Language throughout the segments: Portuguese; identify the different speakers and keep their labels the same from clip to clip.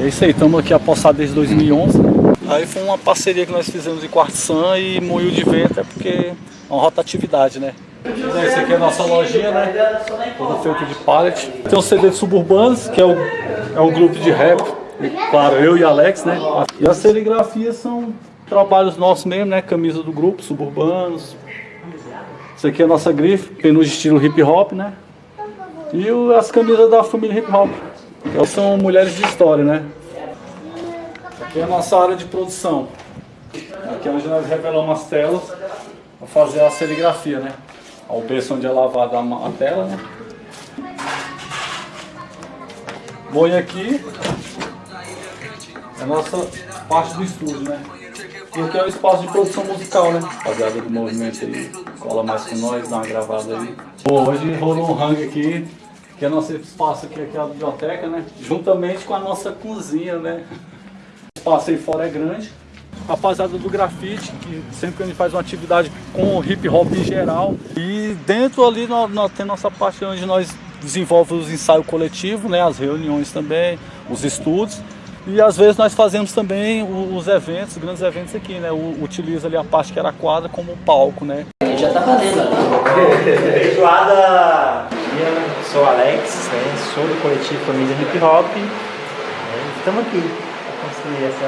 Speaker 1: É isso aí, estamos aqui apossados desde 2011. Aí foi uma parceria que nós fizemos em Quartzan e Moinho de Vento, é porque é uma rotatividade, né? Esse aqui é a nossa lojinha, né? Toda feita de pallet. Tem o CD de Suburbanos, que é o, é o grupo de rap. E, claro, eu e Alex, né? E as serigrafias são trabalhos nossos mesmo, né? Camisa do grupo, Suburbanos. Isso aqui é a nossa grife, no estilo hip hop, né? E o, as camisas da família hip hop. São mulheres de história, né? Aqui é a nossa área de produção. Aqui é onde nós revelamos as telas para fazer a serigrafia, né? O berço onde é lavada a tela, né? Boi aqui é a nossa parte do estúdio, né? E aqui é o espaço de produção musical, né? Rapaziada do movimento aí, cola mais com nós, dá uma gravada aí. Bom, hoje rolou um rango aqui, que é nosso espaço aqui, aqui é a biblioteca, né? Juntamente com a nossa cozinha, né? O espaço aí fora é grande. Rapaziada do grafite, que sempre que a gente faz uma atividade com hip hop em geral. E dentro ali nós, nós nossa parte onde nós desenvolvemos os ensaios coletivos, né? As reuniões também, os estudos. E às vezes nós fazemos também os eventos, os grandes eventos aqui, né? Utiliza ali a parte que era a quadra como palco, né?
Speaker 2: Já tá valendo.
Speaker 3: Feijoada! Sou Alex, né? sou do coletivo Família Hip Hop. Estamos aqui para construir essa,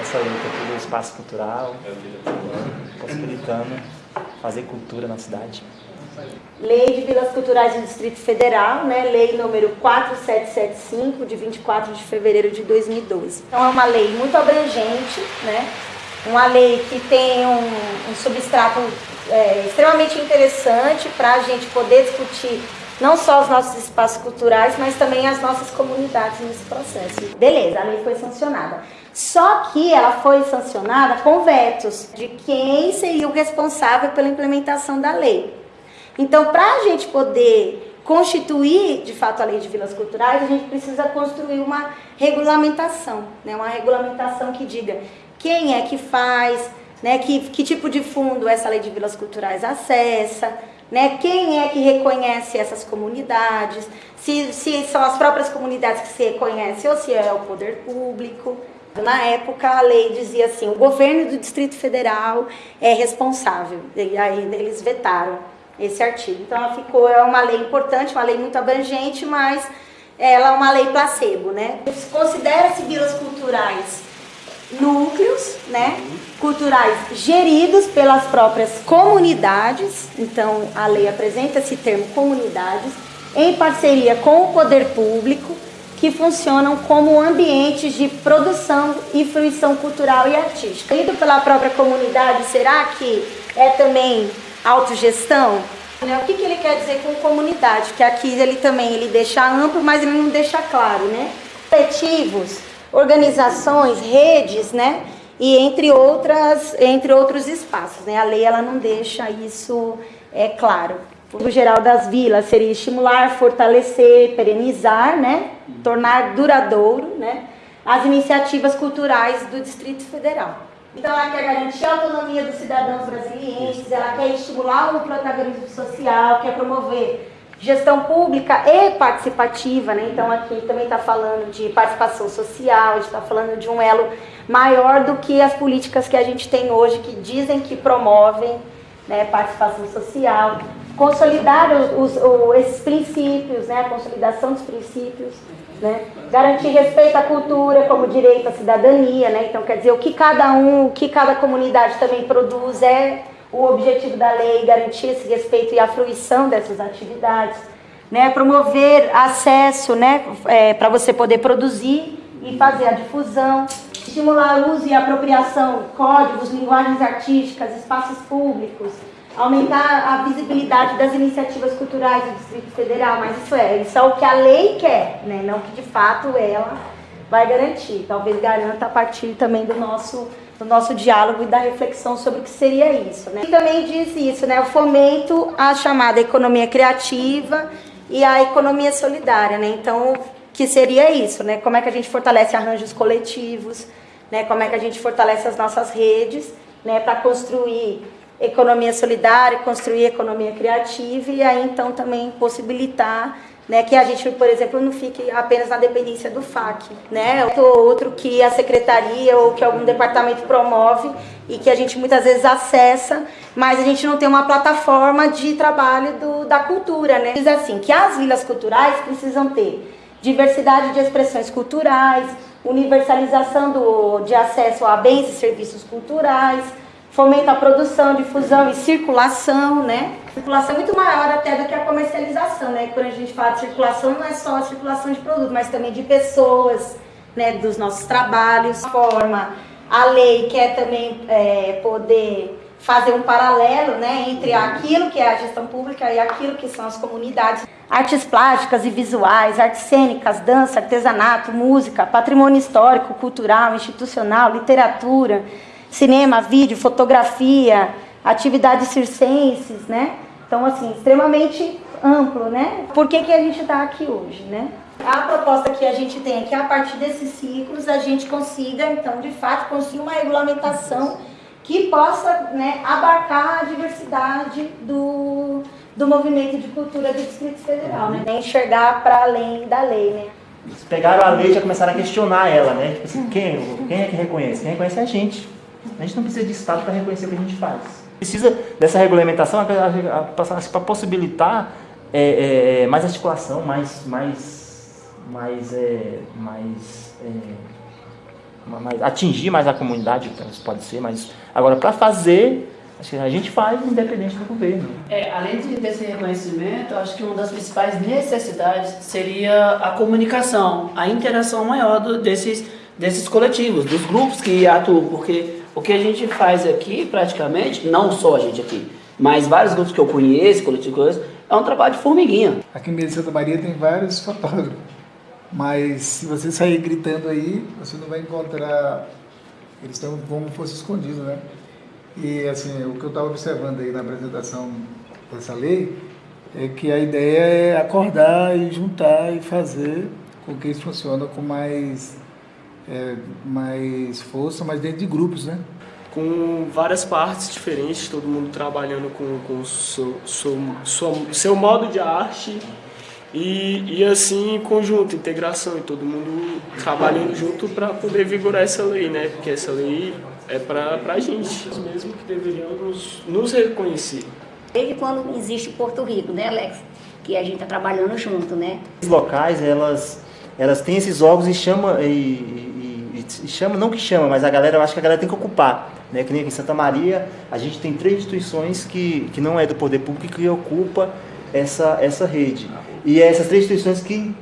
Speaker 3: essa luta aqui do espaço cultural, possibilitando fazer cultura na cidade.
Speaker 4: Lei de Vilas Culturais do Distrito Federal, né? lei número 4775, de 24 de fevereiro de 2012. Então é uma lei muito abrangente, né? uma lei que tem um, um substrato é, extremamente interessante para a gente poder discutir não só os nossos espaços culturais, mas também as nossas comunidades nesse processo. Beleza, a lei foi sancionada. Só que ela foi sancionada com vetos de quem seria o responsável pela implementação da lei. Então, para a gente poder constituir, de fato, a lei de vilas culturais, a gente precisa construir uma regulamentação, né? uma regulamentação que diga quem é que faz, né? que, que tipo de fundo essa lei de vilas culturais acessa, né? quem é que reconhece essas comunidades, se, se são as próprias comunidades que se reconhecem ou se é o poder público. Na época, a lei dizia assim, o governo do Distrito Federal é responsável, e aí eles vetaram esse artigo. Então, ela ficou, é uma lei importante, uma lei muito abrangente, mas ela é uma lei placebo, né? Considera-se vilas culturais núcleos, né, culturais geridos pelas próprias comunidades, então a lei apresenta esse termo comunidades, em parceria com o poder público, que funcionam como ambientes de produção e fruição cultural e artística. Gerido pela própria comunidade, será que é também autogestão? Né, o que, que ele quer dizer com comunidade? Que aqui ele também ele deixa amplo, mas ele não deixa claro, né? Coletivos, organizações, redes, né? E entre outras, entre outros espaços, né? A lei ela não deixa isso é claro. O geral das vilas seria estimular, fortalecer, perenizar, né? Tornar duradouro, né? As iniciativas culturais do Distrito Federal. Então ela quer garantir a autonomia dos cidadãos brasileiros, ela quer estimular o protagonismo social, quer promover gestão pública e participativa, né? Então aqui também está falando de participação social, está falando de um elo maior do que as políticas que a gente tem hoje, que dizem que promovem né, participação social, consolidar os, os, esses princípios, né, a consolidação dos princípios, né, garantir respeito à cultura como direito à cidadania, né, então quer dizer, o que cada um, o que cada comunidade também produz é o objetivo da lei, garantir esse respeito e a fruição dessas atividades, né, promover acesso, né, é, para você poder produzir e fazer a difusão, estimular o uso e apropriação códigos, linguagens artísticas, espaços públicos, aumentar a visibilidade das iniciativas culturais do Distrito Federal, mas isso é, isso é o que a lei quer, né? não que de fato ela vai garantir. Talvez garanta a partir também do nosso, do nosso diálogo e da reflexão sobre o que seria isso. Né? E também diz isso, né? o fomento à chamada economia criativa e à economia solidária. Né? Então, que seria isso, né? como é que a gente fortalece arranjos coletivos, né? como é que a gente fortalece as nossas redes né? para construir economia solidária, construir economia criativa e aí então também possibilitar né, que a gente, por exemplo, não fique apenas na dependência do FAC, né, ou outro que a secretaria ou que algum departamento promove e que a gente muitas vezes acessa, mas a gente não tem uma plataforma de trabalho do, da cultura, né. Diz assim, que as vilas culturais precisam ter diversidade de expressões culturais, universalização do, de acesso a bens e serviços culturais, fomenta a produção, difusão e circulação, né? Circulação é muito maior até do que a comercialização, né? Quando a gente fala de circulação, não é só a circulação de produto, mas também de pessoas, né? Dos nossos trabalhos, forma. A lei quer também é, poder fazer um paralelo, né? Entre aquilo que é a gestão pública e aquilo que são as comunidades. Artes plásticas e visuais, artes cênicas, dança, artesanato, música, patrimônio histórico, cultural, institucional, literatura, cinema, vídeo, fotografia, atividades circenses, né? Então, assim, extremamente amplo, né? Por que, que a gente está aqui hoje, né? A proposta que a gente tem é que a partir desses ciclos a gente consiga, então, de fato, conseguir uma regulamentação que possa né, abarcar a diversidade do, do movimento de cultura do Distrito Federal, né? Enxergar para além da lei, né?
Speaker 3: Eles pegaram a lei e já começaram a questionar ela, né? Tipo assim, quem, quem é que reconhece? Quem reconhece é a gente. A gente não precisa de Estado para reconhecer o que a gente faz. Precisa dessa regulamentação para possibilitar é, é, é, mais articulação, mais, mais, mais, é, mais, é, mais, atingir mais a comunidade, pode ser, mas agora para fazer a gente faz independente do governo.
Speaker 2: É, além desse reconhecimento, acho que uma das principais necessidades seria a comunicação, a interação maior do, desses, desses coletivos, dos grupos que atuam, porque o que a gente faz aqui, praticamente, não só a gente aqui, mas vários grupos que eu conheço, coletivos, é um trabalho de formiguinha.
Speaker 5: Aqui em Meio Santa Maria tem vários fotógrafos, mas se você sair gritando aí, você não vai encontrar, eles estão como se fosse escondidos, né? E assim, o que eu estava observando aí na apresentação dessa lei é que a ideia é acordar e juntar e fazer com que isso funcione com mais é, mais força, mas dentro de grupos, né?
Speaker 6: Com várias partes diferentes, todo mundo trabalhando com, com o seu, seu, seu, seu modo de arte e, e assim, conjunto, integração, e todo mundo trabalhando junto para poder vigorar essa lei, né? Porque essa lei é para a gente mesmo que deveriam nos, nos reconhecer.
Speaker 7: Desde quando existe Porto Rico, né, Alex? Que a gente está trabalhando junto, né?
Speaker 3: Os locais, elas, elas têm esses órgãos e chamam, e, chama, não que chama, mas a galera, eu acho que a galera tem que ocupar. Né? Que nem aqui em Santa Maria, a gente tem três instituições que, que não é do poder público que ocupa essa, essa rede. E é essas três instituições que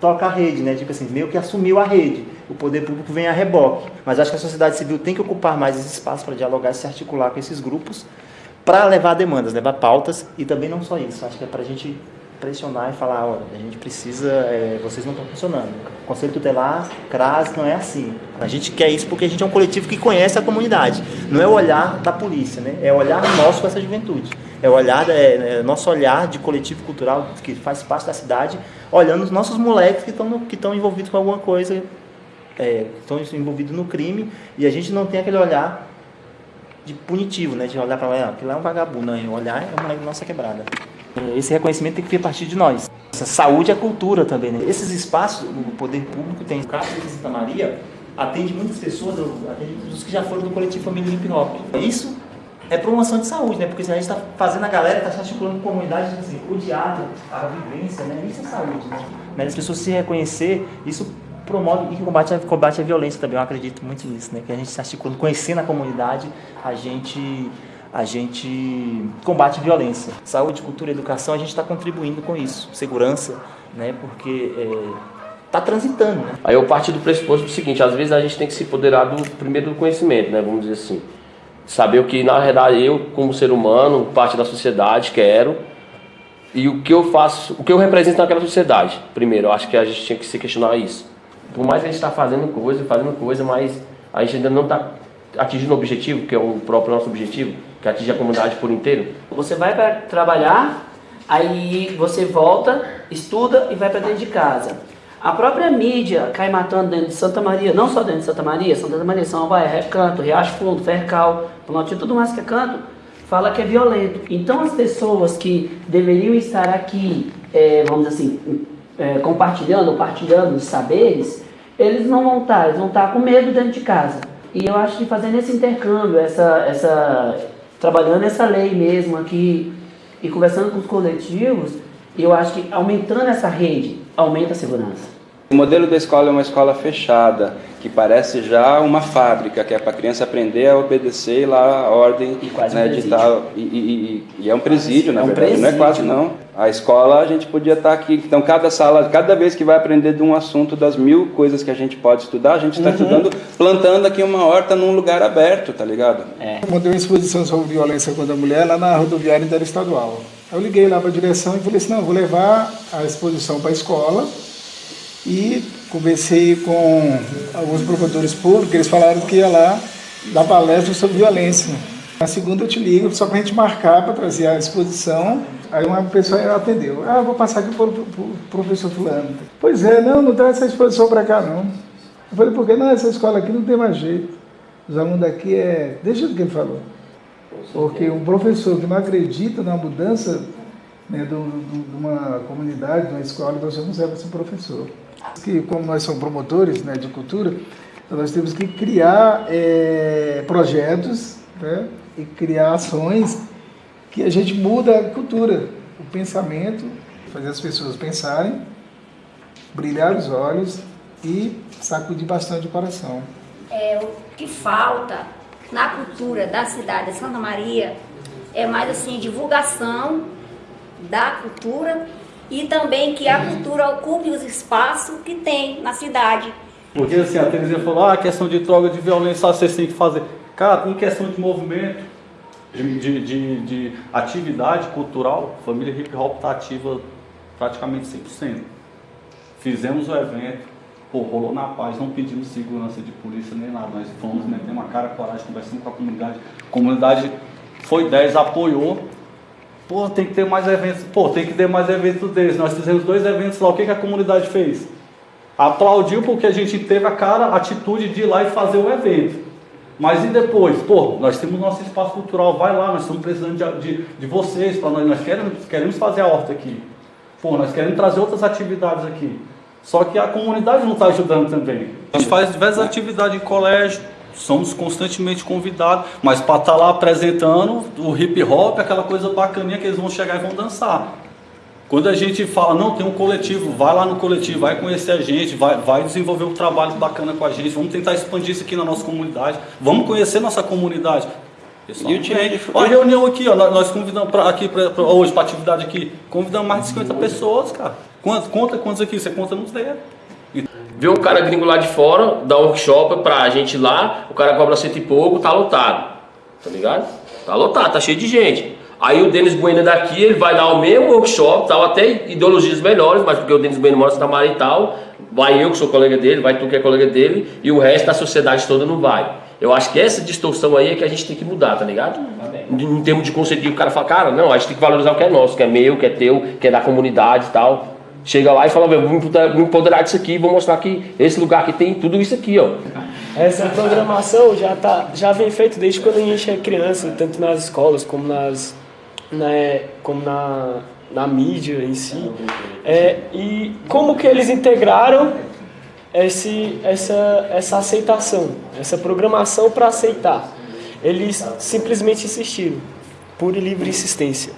Speaker 3: toca a rede, né? Tipo assim, meio que assumiu a rede. O poder público vem a reboque. Mas acho que a sociedade civil tem que ocupar mais esse espaço para dialogar e se articular com esses grupos para levar demandas, levar pautas e também não só isso. Acho que é para a gente pressionar e falar, olha, a gente precisa, é, vocês não estão funcionando. Conselho Tutelar, CRAS, não é assim. A gente quer isso porque a gente é um coletivo que conhece a comunidade. Não é o olhar da polícia, né? É o olhar nosso com essa juventude. É o olhar, é, é nosso olhar de coletivo cultural que faz parte da cidade, olhando os nossos moleques que estão que envolvidos com alguma coisa, é, que estão envolvidos no crime, e a gente não tem aquele olhar de punitivo, né? De olhar para lá, aquilo é um vagabundo, não. O olhar é o moleque nossa quebrada. Esse reconhecimento tem que vir a partir de nós. Essa saúde é cultura também. Né? Esses espaços, o poder público tem. O caso de Santa Maria atende muitas pessoas, atende os que já foram do coletivo Família Hip Hop. Isso é promoção de saúde, né? Porque se a gente está fazendo a galera, está se articulando com comunidade, tipo assim, o diálogo, a vivência, né? Isso é saúde, né? As pessoas se reconhecer, isso promove e combate a, combate a violência também. Eu acredito muito nisso, né? Que a gente se articulando, conhecendo a comunidade, a gente a gente combate violência. Saúde, cultura educação, a gente está contribuindo com isso. Segurança, né? Porque está é, transitando. Né?
Speaker 8: Aí eu parti do pressuposto do seguinte, às vezes a gente tem que se apoderar do, primeiro do conhecimento, né? Vamos dizer assim. Saber o que, na verdade, eu, como ser humano, parte da sociedade, quero e o que eu faço, o que eu represento naquela sociedade. Primeiro, eu acho que a gente tinha que se questionar isso. Por mais que a gente está fazendo coisa, fazendo coisa, mas a gente ainda não está atingindo o objetivo, que é o próprio nosso objetivo, que atinge a comunidade por inteiro?
Speaker 2: Você vai para trabalhar, aí você volta, estuda e vai para dentro de casa. A própria mídia cai matando dentro de Santa Maria, não só dentro de Santa Maria, Santa Maria, São Paulo, Recanto, Riacho Fundo, Fercal, Planaltinho, tudo mais que é canto, fala que é violento. Então as pessoas que deveriam estar aqui, é, vamos dizer assim, é, compartilhando, partilhando os saberes, eles não vão estar, eles vão estar com medo dentro de casa. E eu acho que fazendo esse intercâmbio, essa, essa, trabalhando essa lei mesmo aqui e conversando com os coletivos, eu acho que aumentando essa rede, aumenta a segurança.
Speaker 9: O modelo da escola é uma escola fechada, que parece já uma fábrica, que é para a criança aprender a obedecer lá a ordem né, de tal. E, e, e, é um presídio, na é um verdade, presídio. não é quase não. A escola a gente podia estar aqui. Então, cada sala, cada vez que vai aprender de um assunto, das mil coisas que a gente pode estudar, a gente está uhum. estudando, plantando aqui uma horta num lugar aberto, tá ligado?
Speaker 5: É. Eu montei uma exposição sobre violência contra a mulher lá na rodoviária interestadual. Eu liguei lá para a direção e falei assim: não, vou levar a exposição para a escola e conversei com alguns promotores públicos, eles falaram que ia lá dar palestra sobre violência. Na segunda eu te ligo, só para a gente marcar para trazer a exposição. Aí uma pessoa atendeu. Ah, vou passar aqui para o professor fulano. Pois é, não, não traz essa exposição para cá não. Eu falei, por que não? Essa escola aqui não tem mais jeito. Os alunos daqui é... Deixa o que ele falou. Porque um professor que não acredita na mudança né, de uma comunidade, de uma escola, você não serve para ser professor que como nós somos promotores né, de cultura, nós temos que criar é, projetos né, e criar ações que a gente muda a cultura, o pensamento, fazer as pessoas pensarem, brilhar os olhos e sacudir bastante o coração.
Speaker 7: É, o que falta na cultura da cidade de Santa Maria é mais assim divulgação da cultura e também que a cultura ocupe os espaços que tem na cidade.
Speaker 1: Porque assim, a Terezinha falou, ah, questão de droga, de violência, vocês têm que fazer. Cara, em questão de movimento, de, de, de, de atividade cultural, família hip hop está ativa praticamente 100%. Fizemos o evento, pô, rolou na paz, não pedimos segurança de polícia nem nada, nós fomos, metemos uma cara, coragem, conversando com a comunidade. A comunidade foi 10, apoiou, Pô, tem que ter mais eventos. Pô, tem que ter mais eventos desses. Nós fizemos dois eventos lá. O que, que a comunidade fez? Aplaudiu porque a gente teve a cara, a atitude de ir lá e fazer o evento. Mas e depois? Pô, nós temos nosso espaço cultural, vai lá, nós estamos precisando de, de, de vocês, nós, nós queremos, queremos fazer a horta aqui. Pô, nós queremos trazer outras atividades aqui. Só que a comunidade não está ajudando também. A gente faz diversas atividades em colégio, somos constantemente convidados, mas para estar tá lá apresentando o hip hop, aquela coisa bacaninha que eles vão chegar e vão dançar. Quando a gente fala, não, tem um coletivo, vai lá no coletivo, vai conhecer a gente, vai, vai desenvolver um trabalho bacana com a gente, vamos tentar expandir isso aqui na nossa comunidade, vamos conhecer nossa comunidade. Pessoal, e o time Olha a reunião aqui, ó, nós convidamos pra, aqui pra, pra hoje para atividade aqui, convidamos mais de 50 pessoas, cara. Quantos, conta quantos aqui? Você conta nos dedos.
Speaker 8: Vê um cara gringo lá de fora, dá um workshop pra gente lá, o cara cobra cento e pouco, tá lotado. Tá ligado? Tá lotado, tá cheio de gente. Aí o Denis Bueno daqui, ele vai dar o mesmo workshop, tal, até ideologias melhores, mas porque o Denis Bueno mora em Santa Maria e tal, vai eu que sou colega dele, vai tu que é colega dele, e o resto da sociedade toda não vai. Eu acho que essa distorção aí é que a gente tem que mudar, tá ligado? Em termos de conceito, o cara fala, cara, não, a gente tem que valorizar o que é nosso, que é meu, que é teu, que é da comunidade e tal. Chega lá e fala, vou me empoderar disso aqui, vou mostrar que esse lugar aqui tem tudo isso aqui, ó.
Speaker 6: Essa programação já, tá, já vem feita desde quando a gente é criança, tanto nas escolas como, nas, né, como na, na mídia em si. É, e como que eles integraram esse, essa, essa aceitação, essa programação para aceitar? Eles simplesmente insistiram, pura e livre insistência.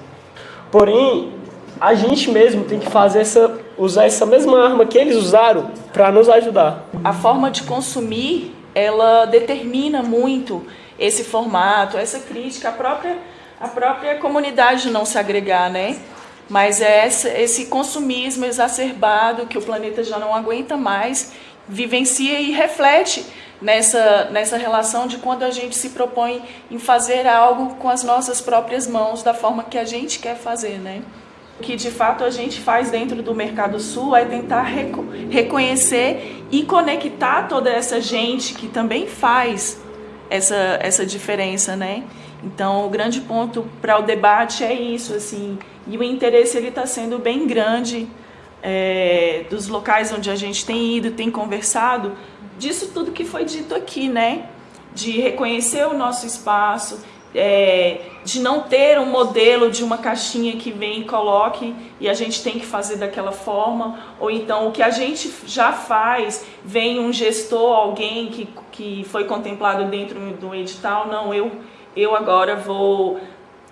Speaker 6: Porém, a gente mesmo tem que fazer essa, usar essa mesma arma que eles usaram para nos ajudar.
Speaker 10: A forma de consumir, ela determina muito esse formato, essa crítica, a própria, a própria comunidade não se agregar, né? Mas é esse, consumismo exacerbado que o planeta já não aguenta mais, vivencia e reflete nessa, nessa relação de quando a gente se propõe em fazer algo com as nossas próprias mãos, da forma que a gente quer fazer, né? Que de fato a gente faz dentro do Mercado Sul é tentar reco reconhecer e conectar toda essa gente que também faz essa, essa diferença, né? Então, o grande ponto para o debate é isso, assim, e o interesse ele está sendo bem grande é, dos locais onde a gente tem ido, tem conversado, disso tudo que foi dito aqui, né? De reconhecer o nosso espaço, é, de não ter um modelo de uma caixinha que vem e coloque e a gente tem que fazer daquela forma, ou então o que a gente já faz, vem um gestor, alguém que, que foi contemplado dentro do edital, não, eu, eu agora vou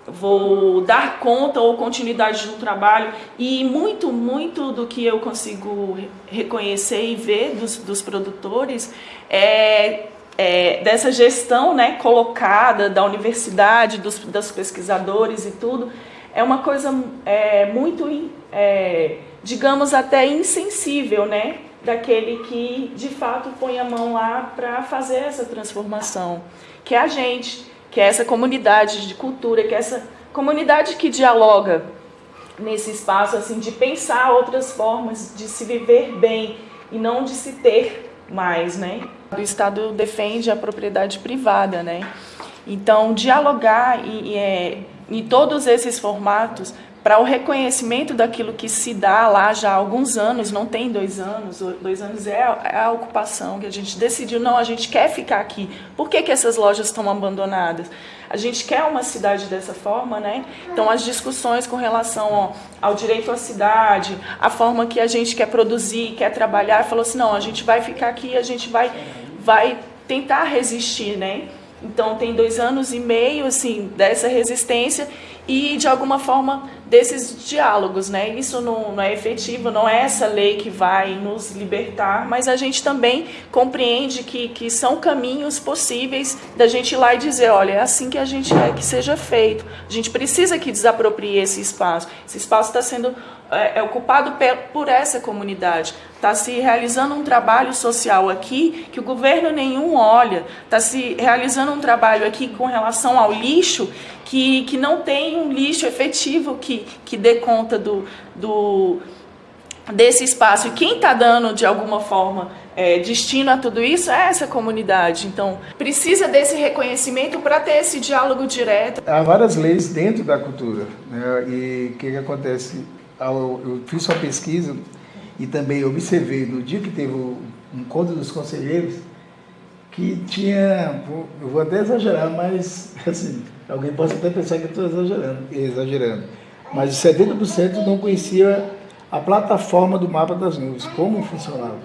Speaker 10: vou dar conta ou continuidade de um trabalho e muito, muito do que eu consigo reconhecer e ver dos, dos produtores é é, dessa gestão né, colocada da universidade, dos, dos pesquisadores e tudo, é uma coisa é, muito, é, digamos, até insensível, né? Daquele que de fato põe a mão lá para fazer essa transformação, que é a gente, que é essa comunidade de cultura, que é essa comunidade que dialoga nesse espaço assim de pensar outras formas de se viver bem e não de se ter mais, né? O Estado defende a propriedade privada, né? Então, dialogar em, é, em todos esses formatos para o reconhecimento daquilo que se dá lá já há alguns anos, não tem dois anos, dois anos é a, é a ocupação que a gente decidiu, não, a gente quer ficar aqui. Por que, que essas lojas estão abandonadas? A gente quer uma cidade dessa forma, né? Então as discussões com relação ó, ao direito à cidade, a forma que a gente quer produzir, quer trabalhar, falou assim, não, a gente vai ficar aqui, a gente vai, vai tentar resistir, né? Então tem dois anos e meio assim dessa resistência e de alguma forma desses diálogos, né? Isso não, não, é efetivo, não é essa lei que vai nos libertar, mas a gente também compreende que, que são caminhos possíveis da gente ir lá e dizer, olha, é assim que a gente quer que seja feito. A gente precisa que desaproprie esse espaço. Esse espaço está sendo é, é ocupado por essa comunidade. Está se realizando um trabalho social aqui que o governo nenhum olha. Está se realizando um trabalho aqui com relação ao lixo que, que não tem um lixo efetivo que, que dê conta do, do, desse espaço. E quem está dando, de alguma forma, é, destino a tudo isso é essa comunidade. Então, precisa desse reconhecimento para ter esse diálogo direto.
Speaker 5: Há várias leis dentro da cultura. Né? E o que, que acontece? Eu fiz uma pesquisa e também observei no dia que teve o encontro dos conselheiros que tinha, eu vou até exagerar, mas assim, alguém pode até pensar que eu estou exagerando, exagerando, mas 70% não conhecia a plataforma do mapa das nuvens, como funcionava.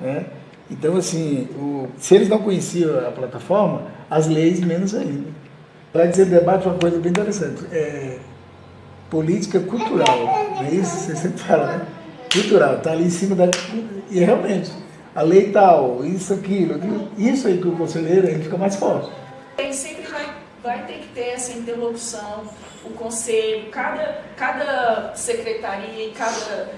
Speaker 5: Né? Então, assim, o, se eles não conheciam a plataforma, as leis menos ainda. Para dizer debate, uma coisa bem interessante. É, política cultural, não é isso? Você sempre fala, né? Cultural, está ali em cima da. E realmente, a lei tal, isso, aquilo, aquilo isso aí que o conselheiro ele fica mais forte.
Speaker 10: Ele sempre vai, vai ter que ter essa interlocução, o conselho, cada, cada secretaria e cada.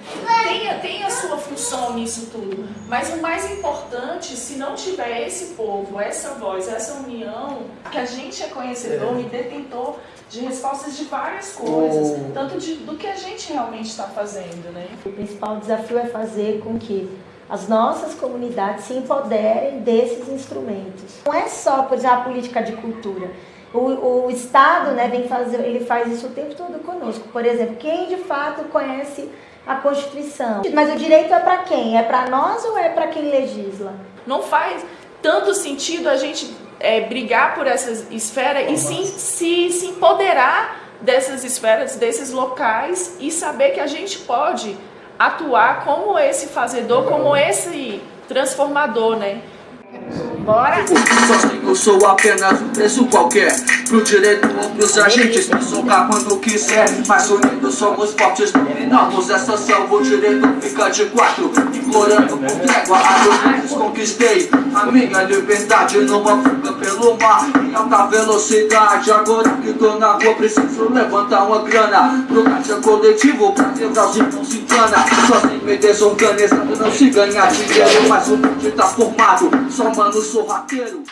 Speaker 10: Tem, tem a sua função nisso tudo. Mas o mais importante, se não tiver esse povo, essa voz, essa união, que a gente é conhecedor é. e detentor de respostas de várias coisas, oh. tanto de, do que a gente realmente está fazendo. Né?
Speaker 4: O principal desafio é fazer com que as nossas comunidades se empoderem desses instrumentos. Não é só, por exemplo, a política de cultura. O, o Estado né, vem fazer, ele faz isso o tempo todo conosco. Por exemplo, quem de fato conhece a Constituição? Mas o direito é para quem? É para nós ou é para quem legisla?
Speaker 10: Não faz tanto sentido a gente é, brigar por essas esferas e sim se, se empoderar dessas esferas, desses locais e saber que a gente pode atuar como esse fazedor, como esse transformador, né?
Speaker 7: Bora!
Speaker 11: Sozinho sou apenas um preço qualquer Pro direito dos agentes me socar quando quiser Mas unidos somos fortes, dominamos essa selva O direito fica de quatro Implorando por trégua a dois meses conquistei. A minha liberdade numa fuga pelo mar Em alta velocidade. Agora que tô na rua preciso levantar uma grana. Pro caixa coletivo pra quebrar os irmãos se engana. Sozinho me desorganizado não se ganha dinheiro Mas o mundo tá formado. Só mano sorrateiro